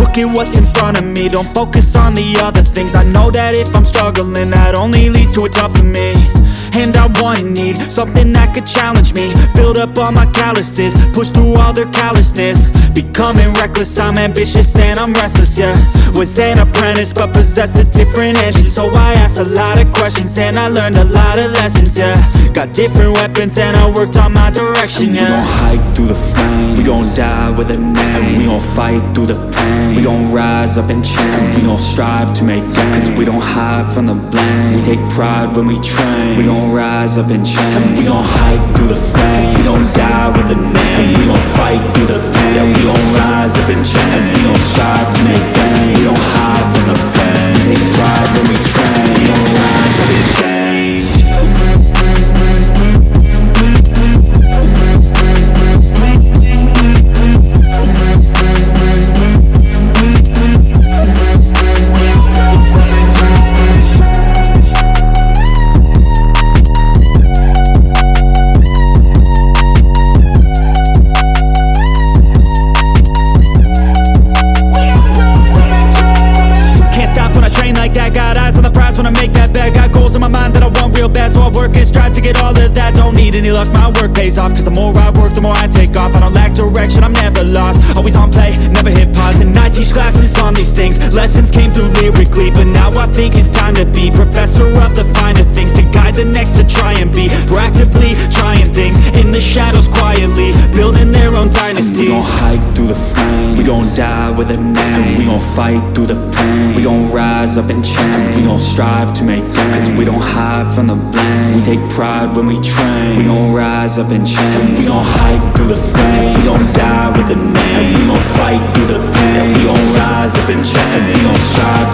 look at what's in front of me Don't focus on the other things. I know that if I'm struggling That only leads to a tougher me. And I want and need something that could challenge me. Build up all my calluses, push through all their callousness. Becoming reckless, I'm ambitious and I'm restless, yeah. Was an apprentice but possessed a different engine. So I asked a lot of questions and I learned a lot of lessons, yeah Got different weapons and I worked on my direction, We gon' yeah. hike through the flame. We gon' die with a name. And we gon' fight through the pain. We gon' rise up and change. We gon' strive to make gains. Cause we don't hide from the blame. We take pride when we train. We gon' rise up and change. And we gon' hike through the flame. We gon' die with a name. And we gon' fight through the pain. Yeah, we gon' rise up and change work and strive to get all of that. Don't need any luck, my work pays off. Cause the more I work, the more I take off. I don't lack direction, I'm never lost. Always on play, never hit pause. And I teach classes on these things. Lessons came through lyrically But now I think it's time to be Professor of the finer things. To guide the next to try and be Proactively trying things. In the shadows quietly Own We dynasties gon' hike through the flame We gon' die with a name. And we gon' fight through the pain. We gon' rise up and change We gon' strive to make gains Cause we don't hide from the blame. We take pride when we train. We gon' rise up and change And we gon' hike through the flame We gon' die with a name. And we gon' fight through the pain. We gon' rise up and change And we gon' strive